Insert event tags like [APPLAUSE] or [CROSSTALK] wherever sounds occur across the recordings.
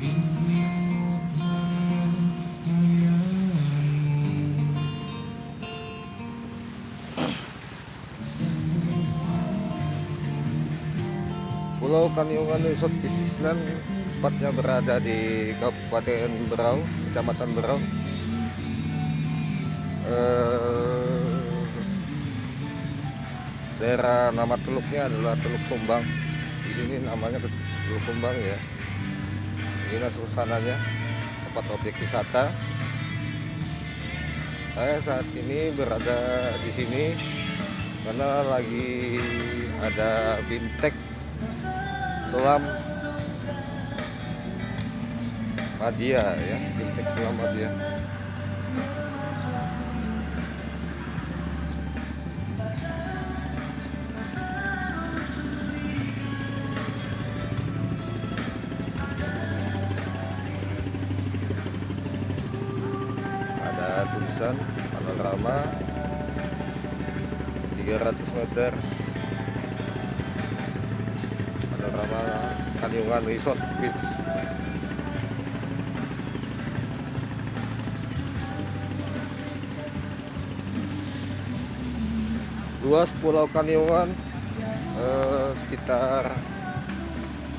Pulau Kanyungan Resort Beach Island tepatnya berada di Kabupaten Berau, Kecamatan Berau. Eh, daerah nama teluknya adalah Teluk Sumbang. Di sini namanya Teluk Sumbang ya. Inilah suasananya tempat objek wisata. Saya saat ini berada di sini karena lagi ada bimtek selam Madia ya bimtek selam Madia ada tulisan panorama 300 meter. Panorama Kanyungan Resort Beach. Luas pulau Kanyungan eh, sekitar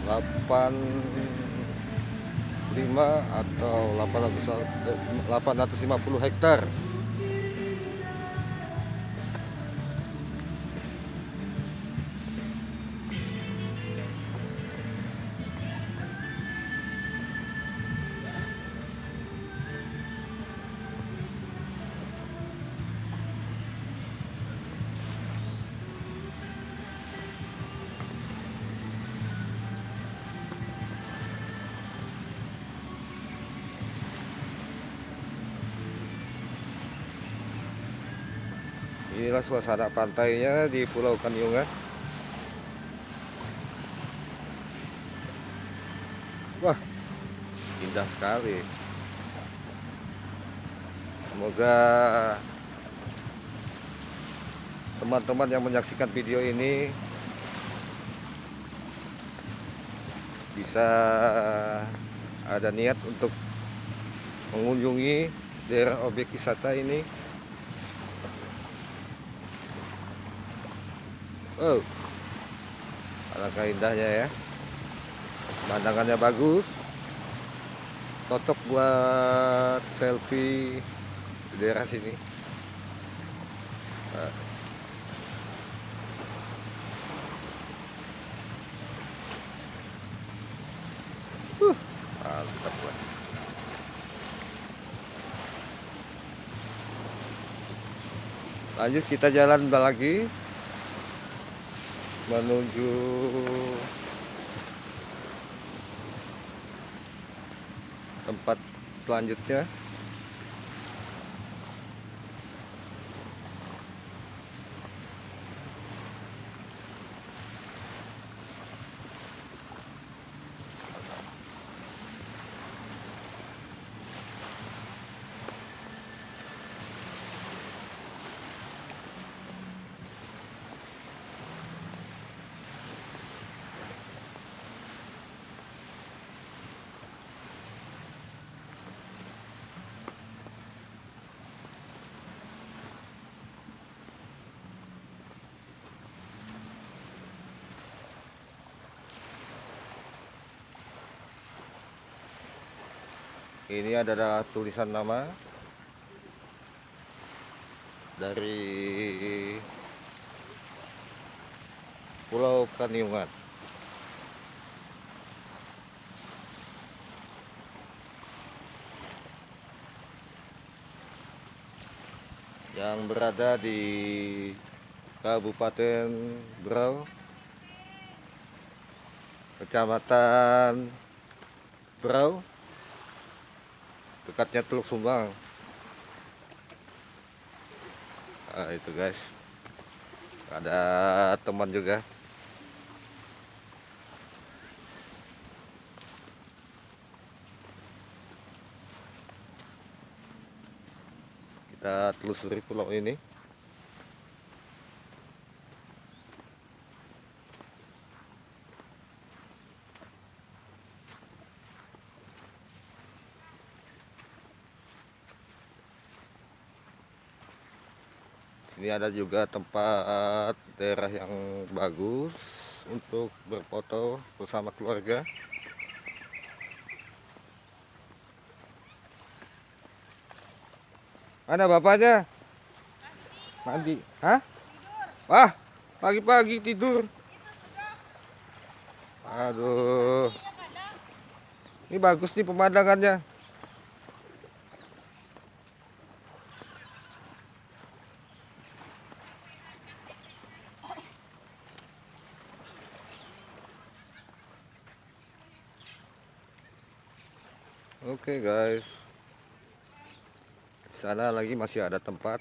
85 atau 800, eh, 850 hektar Inilah suasana pantainya di Pulau Kanyungan. Wah, indah sekali. Semoga teman-teman yang menyaksikan video ini bisa ada niat untuk mengunjungi daerah objek wisata ini Oh, alangkah indahnya ya. Pemandangannya bagus. Cocok buat selfie di daerah sini. Nah. Lanjut kita jalan lagi menuju tempat selanjutnya ini adalah tulisan nama dari Pulau Kanyungan yang berada di Kabupaten Berau Kecamatan Berau dekatnya Teluk Sumbang nah, itu guys. Ada teman juga. Kita telusuri pulau ini Ada juga tempat daerah yang bagus untuk berfoto bersama keluarga. Mana bapaknya? Mandi. Hah? Wah, pagi-pagi tidur. Aduh. Ini bagus nih pemandangannya. Oke guys. Di sana lagi masih ada tempat.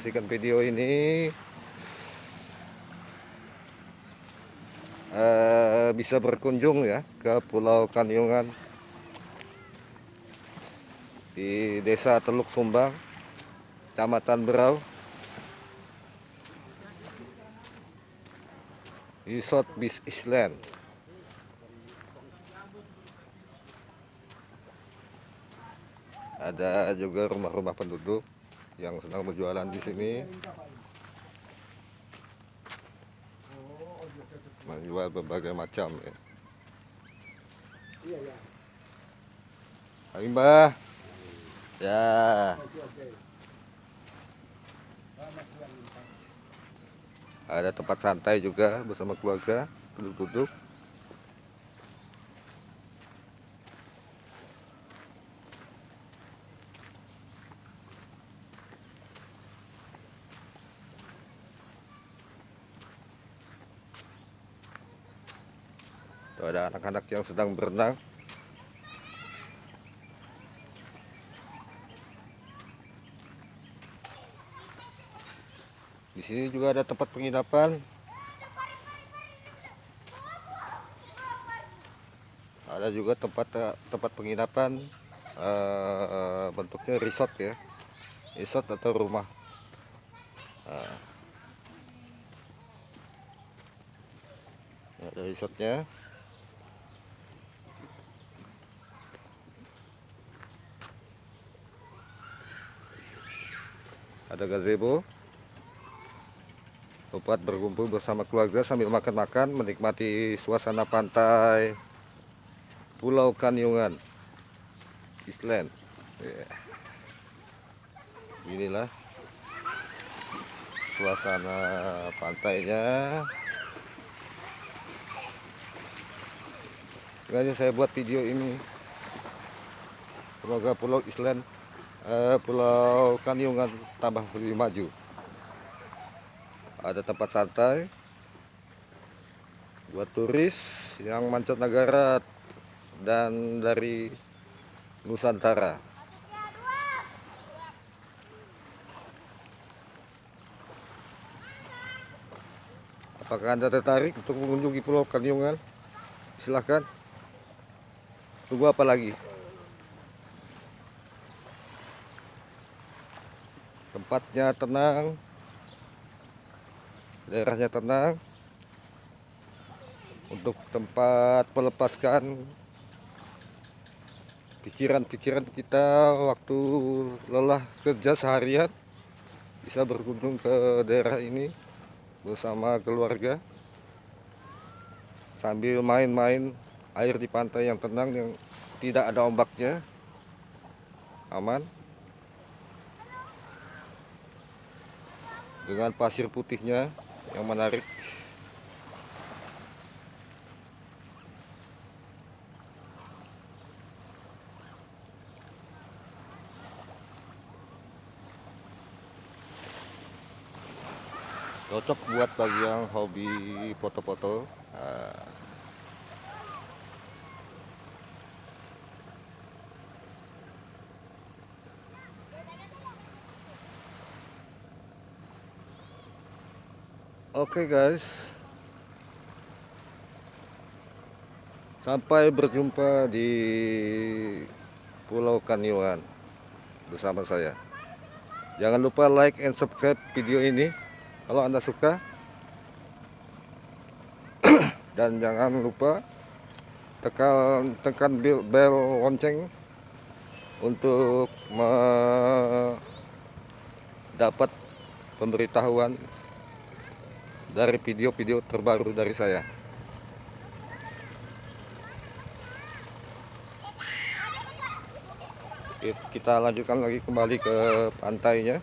Saksikan video ini eh, bisa berkunjung ya ke Pulau Kanyungan di Desa Teluk Sumbang, Kecamatan Berau. Resort Beach Island. Ada juga rumah-rumah penduduk yang sedang berjualan di sini. Menjual berbagai macam ya. Hai Mbah. Ya. Ada tempat santai juga bersama keluarga, duduk-duduk. Tuh ada anak-anak yang sedang berenang. Di sini juga ada tempat penginapan. Ada juga tempat tempat penginapan eh, bentuknya resort ya. Resort atau rumah. Nah. Ada resortnya. Ada gazebo. Tempat berkumpul bersama keluarga sambil makan-makan menikmati suasana pantai. Pulau Kanyungan. Island. Yeah. inilah suasana pantainya. Sengaja saya buat video ini. Semoga Pulau Island eh, Pulau Kanyungan tambah lebih maju ada tempat santai buat turis yang mancanegara dan dari Nusantara. Apakah Anda tertarik untuk mengunjungi Pulau Kanyungan? Silahkan. Tunggu apa lagi? Tempatnya tenang, daerahnya tenang, untuk tempat melepaskan pikiran-pikiran kita waktu lelah kerja seharian bisa berkunjung ke daerah ini bersama keluarga. Sambil main-main air di pantai yang tenang yang tidak ada ombaknya aman dengan pasir putihnya yang menarik cocok buat bagi yang hobi foto-foto nah. Oke okay guys. Sampai berjumpa di Pulau Kanyuan Bersama saya. Jangan lupa like and subscribe video ini Kalau anda suka. [CLEARS THROAT] Dan jangan lupa Tekan, tekan bel, bel lonceng Untuk mendapat pemberitahuan dari video-video terbaru dari saya. Kita lanjutkan lagi kembali ke pantainya.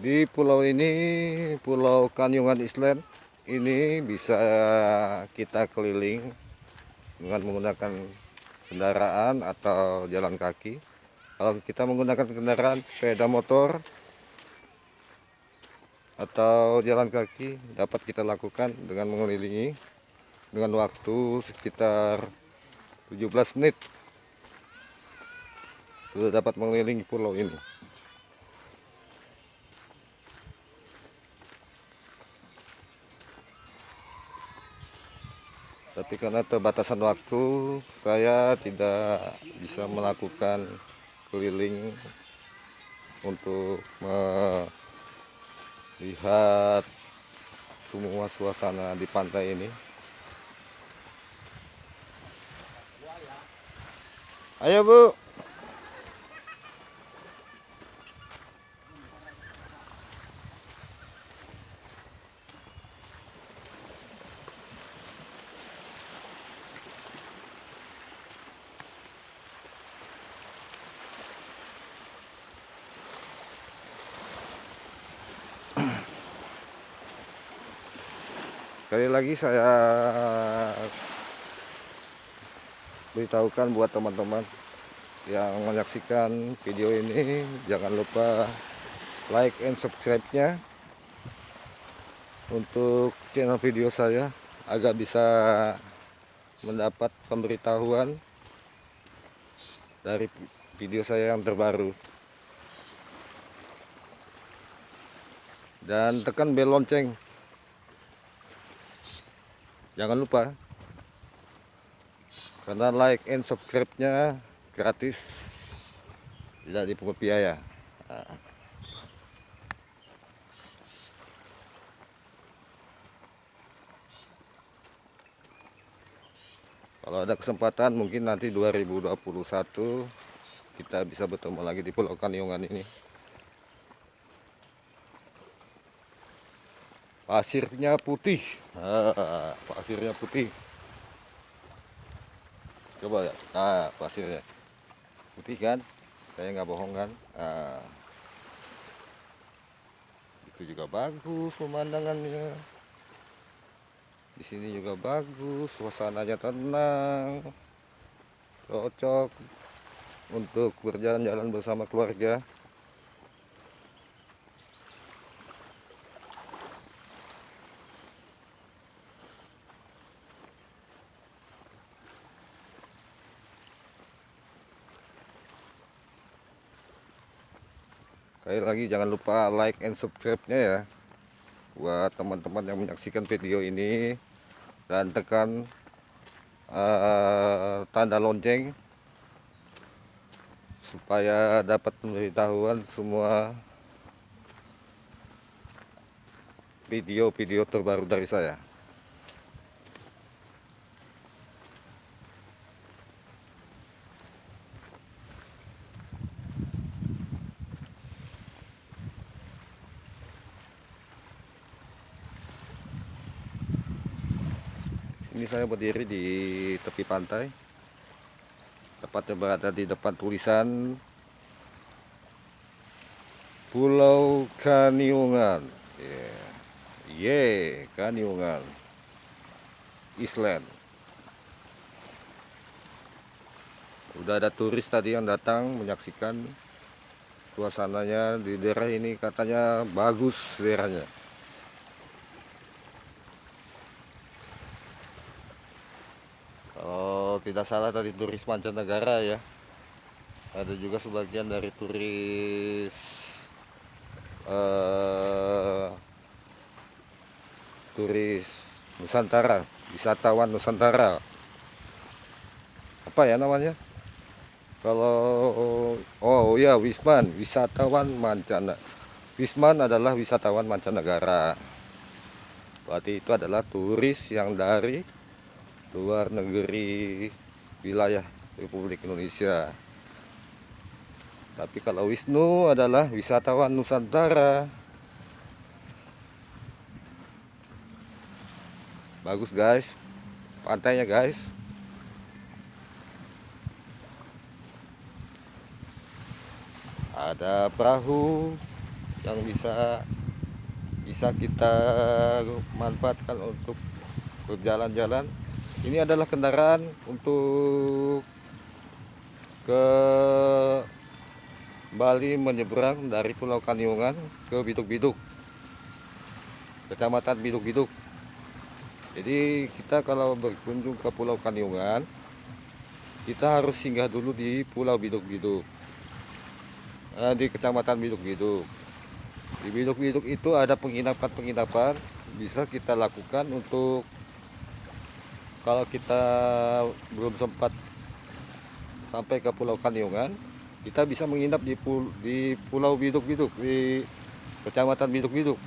di pulau ini pulau Kanyungan Island. Ini bisa kita keliling dengan menggunakan kendaraan atau jalan kaki. Kalau kita menggunakan kendaraan sepeda motor atau jalan kaki dapat kita lakukan dengan mengelilingi dengan waktu sekitar 17 menit. Sudah dapat mengelilingi pulau ini tapi karena terbatasan waktu saya tidak bisa melakukan keliling untuk melihat semua suasana di pantai ini. Ayo bu sekali lagi saya beritahukan buat teman-teman yang menyaksikan video ini jangan lupa like and subscribe nya untuk channel video saya agar bisa mendapat pemberitahuan dari video saya yang terbaru. Dan tekan bel lonceng jangan lupa. Karena like and subscribe nya gratis. Tidak dipungut biaya. Nah. kalau ada kesempatan mungkin nanti 2021 kita bisa bertemu lagi di Pulau Kanyungan ini pasirnya putih. Nah, pasirnya putih. Coba ya nah pasirnya. Putih kan? Saya nggak bohong kan? Nah, itu juga bagus pemandangannya. Di sini juga bagus, suasananya tenang, cocok untuk berjalan-jalan bersama keluarga. Sekali lagi jangan lupa like and subscribe-nya ya. Buat teman-teman yang menyaksikan video ini. Dan tekan uh, tanda lonceng. Supaya dapat memberitahuan semua video-video terbaru dari saya. Ini saya berdiri di tepi pantai. Tepatnya berada di depan tulisan Pulau Kaniungan. Yeah. Yeah, Kaniungan. Island. Udah ada turis tadi yang datang menyaksikan suasananya di daerah ini katanya bagus daerahnya. kalau tidak salah dari turis mancanegara ya. Ada juga sebagian dari turis uh, turis Nusantara wisatawan Nusantara. Apa ya namanya? Kalau oh ya Wisman wisatawan mancanegara Wisman adalah wisatawan mancanegara. Berarti itu adalah turis yang dari luar negeri wilayah Republik Indonesia. Tapi kalau Wisnu adalah wisatawan Nusantara. Bagus guys. Pantainya guys. Ada perahu yang bisa bisa kita manfaatkan untuk berjalan-jalan ini adalah kendaraan untuk ke Bali menyeberang dari Pulau Kaniungan ke Biduk-Biduk. Kecamatan Biduk-Biduk. Jadi kita kalau berkunjung ke Pulau Kaniungan kita harus singgah dulu di Pulau Biduk-Biduk. Nah, di Kecamatan Biduk-Biduk. Di Biduk-Biduk itu ada penginapan-penginapan bisa kita lakukan untuk kalau kita belum sempat sampai ke Pulau Kaniungan kita bisa menginap di, di Pulau Biduk-Biduk di Kecamatan Biduk-Biduk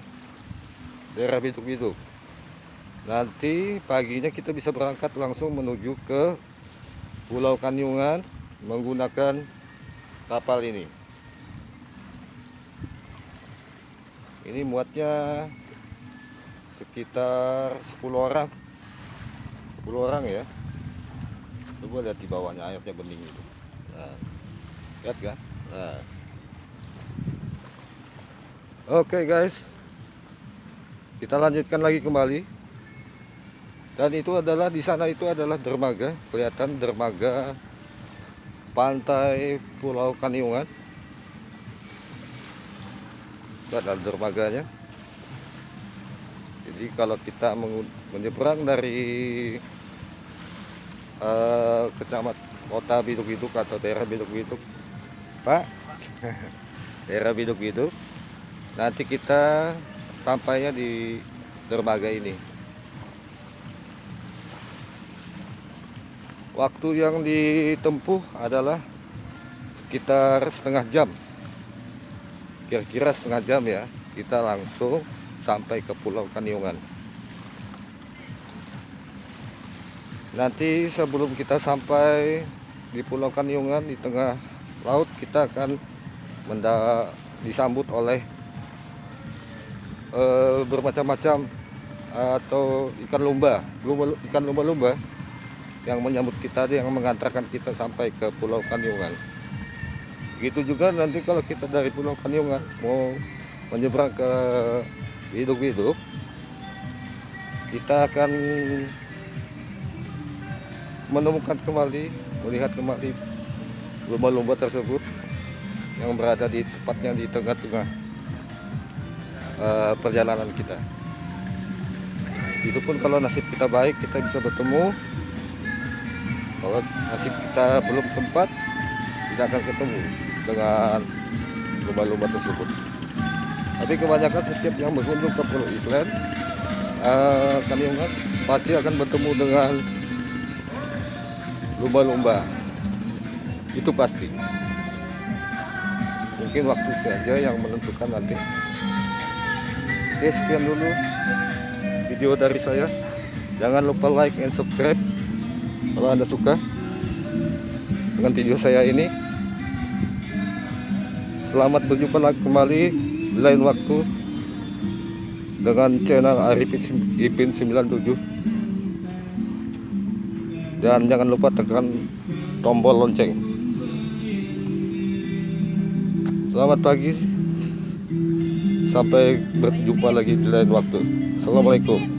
daerah Biduk-Biduk. Nanti paginya kita bisa berangkat langsung menuju ke Pulau Kaniungan menggunakan kapal ini. Ini muatnya sekitar 10 orang 10 orang ya. Coba lihat di bawahnya airnya bening itu. Nah, lihat kan? Nah. oke okay, guys. Kita lanjutkan lagi kembali. Dan itu adalah di sana itu adalah dermaga. Kelihatan dermaga pantai Pulau Kaniungan. Itu adalah dermaganya. Jadi kalau kita menyeberang dari uh, kecamat kota Biduk-Biduk atau daerah Biduk-Biduk. Pak? [LAUGHS] Daerah Biduk-Biduk. Nanti kita sampainya di dermaga ini. Waktu yang ditempuh adalah sekitar setengah jam. Kira-kira setengah jam ya kita langsung sampai ke Pulau Kaniungan nanti sebelum kita sampai di Pulau Kaniungan di tengah laut kita akan menda disambut oleh uh, bermacam-macam atau ikan lumba, lumba ikan lumba-lumba yang menyambut kita yang mengantarkan kita sampai ke Pulau Kaniungan Begitu juga nanti kalau kita dari Pulau Kaniungan mau menyeberang ke hidup-hidup kita akan menemukan kembali, melihat kembali lumba-lumba tersebut yang berada di tepatnya di tengah-tengah eh, perjalanan kita. Itu pun kalau nasib kita baik kita bisa bertemu. Kalau nasib kita belum sempat, tidak akan ketemu dengan lumba-lumba tersebut. Tapi kebanyakan setiap yang berkunjung ke Pulau Island, eh, Kaliungan pasti akan bertemu dengan lumba-lumba. Itu pasti. Mungkin waktu saja yang menentukan nanti. Oke, sekian dulu video dari saya. Jangan lupa like and subscribe kalau Anda suka dengan video saya ini. Selamat berjumpa lagi kembali lain waktu dengan channel Arifin Ipin 97 dan jangan lupa tekan tombol lonceng. Selamat pagi. Sampai berjumpa lagi di lain waktu. Assalamualaikum